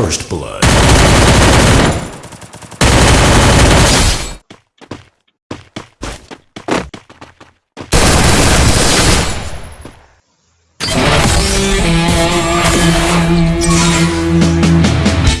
First Blood.